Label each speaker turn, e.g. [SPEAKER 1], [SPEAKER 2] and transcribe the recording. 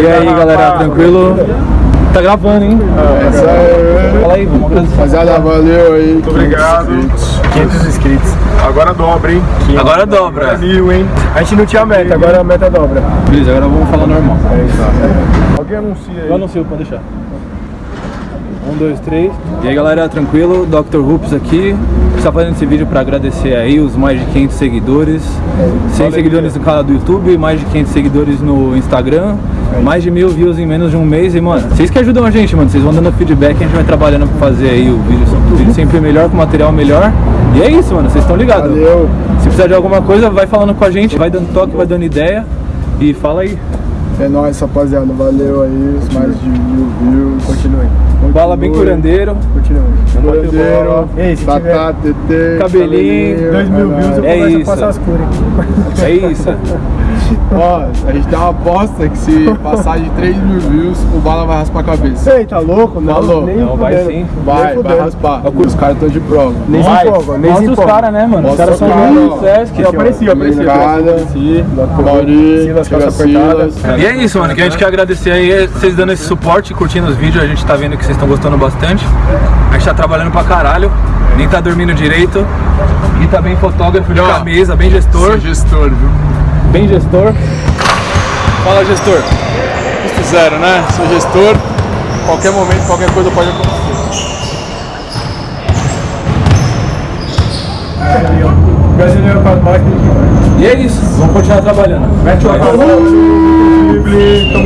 [SPEAKER 1] E aí galera, tranquilo? Tá gravando, hein?
[SPEAKER 2] É isso aí.
[SPEAKER 1] Fala aí, vamos agradecer.
[SPEAKER 2] Rapaziada, valeu aí.
[SPEAKER 3] Muito obrigado.
[SPEAKER 2] 500 inscritos.
[SPEAKER 3] Agora dobra, hein?
[SPEAKER 1] Agora dobra.
[SPEAKER 3] Mil, hein?
[SPEAKER 2] A gente não tinha meta, agora a meta dobra.
[SPEAKER 1] Beleza, agora vamos falar normal.
[SPEAKER 3] Alguém anuncia aí.
[SPEAKER 1] Eu anuncio, pode deixar. Um, dois, três. E aí galera, tranquilo? Dr. Hoops aqui. Está fazendo esse vídeo para agradecer aí os mais de 500 seguidores. 100 seguidores no canal do YouTube, mais de 500 seguidores no Instagram. Mais de mil views em menos de um mês. E mano, vocês que ajudam a gente, mano. Vocês vão dando feedback, a gente vai trabalhando para fazer aí o vídeo, o vídeo sempre melhor, com material melhor. E é isso, mano. Vocês estão ligados.
[SPEAKER 2] Valeu.
[SPEAKER 1] Se precisar de alguma coisa, vai falando com a gente, vai dando toque, vai dando ideia. E fala aí.
[SPEAKER 2] É nóis, rapaziada. Valeu aí. Os mais de mil views. Continue.
[SPEAKER 1] Bala bem curandeiro.
[SPEAKER 2] Continue. Curandeiro.
[SPEAKER 4] Ei, se
[SPEAKER 2] Tatá, TT.
[SPEAKER 1] Cabelinho.
[SPEAKER 4] Dois mil views eu
[SPEAKER 1] É
[SPEAKER 4] começo
[SPEAKER 1] isso.
[SPEAKER 4] a passar as cores.
[SPEAKER 1] É isso.
[SPEAKER 2] Ó, a gente dá uma aposta que se passar de 3 mil views, o Bala vai raspar a cabeça.
[SPEAKER 4] Ei, tá louco? Não,
[SPEAKER 2] louco.
[SPEAKER 4] nem
[SPEAKER 1] Não, vai sim.
[SPEAKER 2] Vai,
[SPEAKER 4] Nem
[SPEAKER 2] vai raspar. Os caras estão de prova.
[SPEAKER 4] Nem se empolga, nem se
[SPEAKER 1] os caras, né, mano? Os caras são muito sérios.
[SPEAKER 4] Eu apareci, eu apareci.
[SPEAKER 2] Cada, Mauri,
[SPEAKER 4] Silas, calça apertada.
[SPEAKER 1] E é isso, mano, que a gente quer agradecer aí vocês dando esse suporte, curtindo os vídeos, a gente tá vendo que vocês estão gostando bastante. A gente tá trabalhando pra caralho, nem tá dormindo direito. E tá bem fotógrafo de camisa, bem gestor,
[SPEAKER 2] Sou gestor, viu?
[SPEAKER 1] bem gestor. Fala gestor.
[SPEAKER 2] Custo zero, né? Sou gestor. Qualquer momento, qualquer coisa pode acontecer.
[SPEAKER 4] Brasileiro faz mais que
[SPEAKER 1] E é isso, vamos continuar trabalhando. Mete o cumple